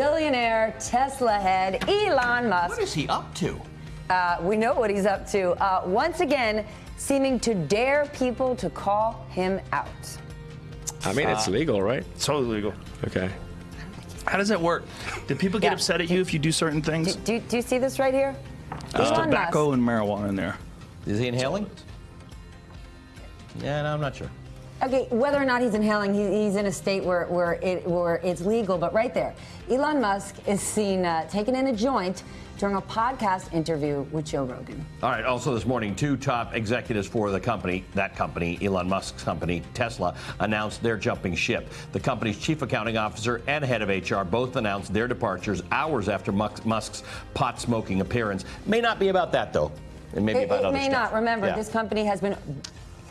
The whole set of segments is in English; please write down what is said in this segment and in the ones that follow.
billionaire Tesla head Elon Musk. What is he up to? Uh, we know what he's up to. Uh, once again, seeming to dare people to call him out. I mean, it's legal, right? It's totally legal. Okay. How does that work? Do people get Yeah. upset at you if you do certain Do, things? do, do you see this right here? There's Elon tobacco Musk. and marijuana in there. Is he inhaling? Yeah, no, I'm not sure. Okay, whether or not he's inhaling, he, he's in a state where, where, it, where it's legal, but right there, Elon Musk is seen uh, taking in a joint during a podcast interview with Joe Rogan. All right. Also, this morning, two top executives for the company, that company, Elon Musk's company, Tesla, announced they're jumping ship. The company's chief accounting officer and head of HR both announced their departures hours after Musk's pot smoking appearance. May not be about that, though. It may be It, about it other may stuff. not. Remember, Yeah. this company has been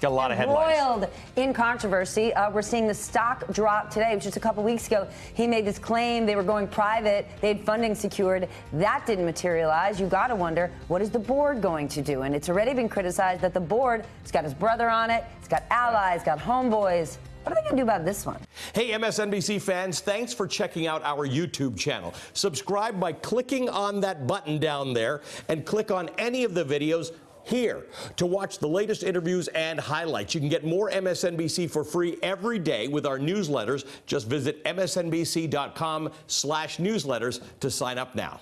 got a lot of headlines. Roiled in controversy. Uh, we're seeing the stock drop today. Just a couple weeks ago, he made this claim they were going private. They had funding secured. That didn't materialize. You got to wonder what is the board going to do? And it's already been criticized that the board has got his brother on it. It's got allies, got homeboys. What are they going to do about this one? Hey, MSNBC fans, thanks for checking out our YouTube channel. Subscribe by clicking on that button down there and click on any of the videos here to watch the latest interviews and highlights. You can get more MSNBC for free every day with our newsletters. Just visit msnbc.com slash newsletters to sign up now.